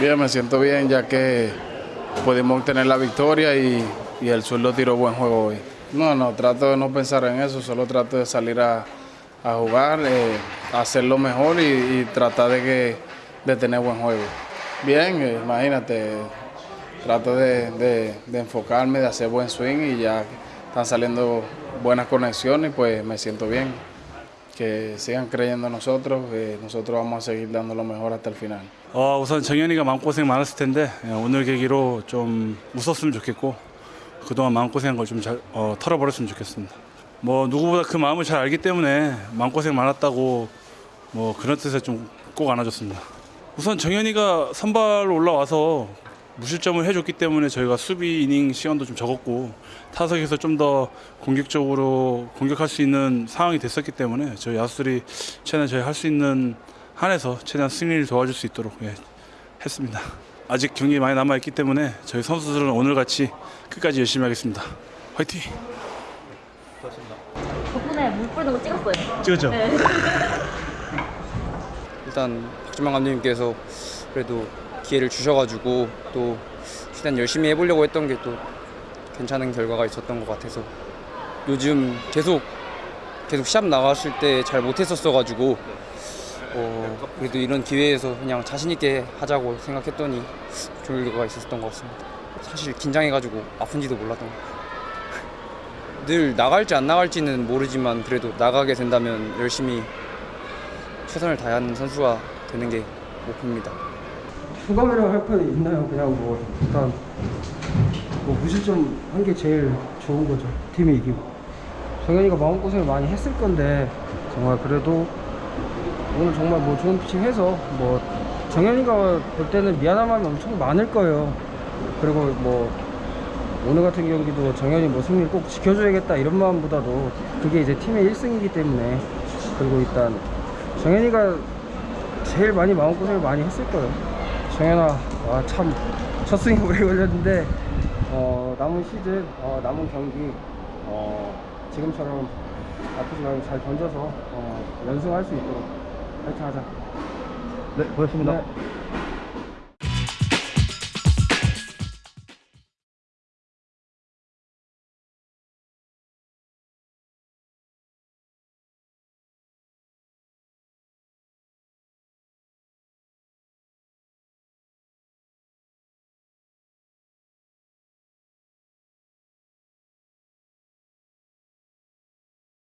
Bien, me siento bien ya que pudimos obtener la victoria y, el sueldo tiró buen juego hoy. No, no, trato de no pensar en eso, solo trato de salir a, jugar, eh, hacerlo mejor y, tratar de, que, de tener buen juego. Bien, eh, imagínate, trato de, de, enfocarme, de hacer buen swing y ya están saliendo buenas conexiones, y pues me siento bien. Que sigan creyendo en nosotros, que nosotros vamos a seguir dando lo mejor hasta el final. 어, 우선 정현이가 마음고생 많았을 텐데 예, 오늘 계기로 좀 웃었으면 좋겠고 그동안 마음고생한 걸좀잘 어, 털어버렸으면 좋겠습니다. 뭐 누구보다 그 마음을 잘 알기 때문에 마음고생 많았다고 뭐 그런 뜻에 좀 꼭 안아줬습니다. 우선 정현이가 선발 올라와서 무실점을 해줬기 때문에 저희가 수비 이닝 시간도 좀 적었고 타석에서 좀 더 공격적으로 공격할 수 있는 상황이 됐었기 때문에 저희 야수들이 최대한 저희 할 수 있는 한에서 최대한 승리를 도와줄 수 있도록 예, 했습니다. 아직 경기 많이 남아 있기 때문에 저희 선수들은 오늘 같이 끝까지 열심히 하겠습니다. 화이팅! 덕분에 물 뿌리는 거 찍었어요. 찍었죠? 일단 박주만 감독님께서 그래도 기회를 주셔가지고 또 최대한 열심히 해보려고 했던 게 또 괜찮은 결과가 있었던 것 같아서 요즘 계속 계속 시합 나갔을 때 잘 못했었어가지고 어, 그래도 이런 기회에서 그냥 자신 있게 하자고 생각했더니 좋은 결과가 있었던 것 같습니다. 사실 긴장해가지고 아픈지도 몰랐던 것 같아요. 늘 나갈지 안 나갈지는 모르지만 그래도 나가게 된다면 열심히 최선을 다하는 선수가 되는 게 목표입니다. 소감이라고 할 건 있나요? 그냥 뭐 일단 뭐 무실점 한 게 제일 좋은 거죠. 팀이 이기고. 정현이가 마음고생을 많이 했을 건데 정말 그래도 오늘 정말 뭐 좋은 피칭 해서 뭐 정현이가 볼 때는 미안한 마음이 엄청 많을 거예요. 그리고 뭐 오늘 같은 경기도 정현이 뭐 승리를 꼭 지켜줘야겠다 이런 마음보다도 그게 이제 팀의 1승이기 때문에 그리고 일단 정현이가 제일 많이 마음고생을 많이 했을 거예요. 정현아, 아, 참, 첫 스윙 오래 걸렸는데, 어, 남은 시즌, 어, 남은 경기, 어, 지금처럼 아프지 말고 잘 던져서, 어, 연승할 수 있도록 파이팅 하자. 네, 고맙습니다. 네.